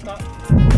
った。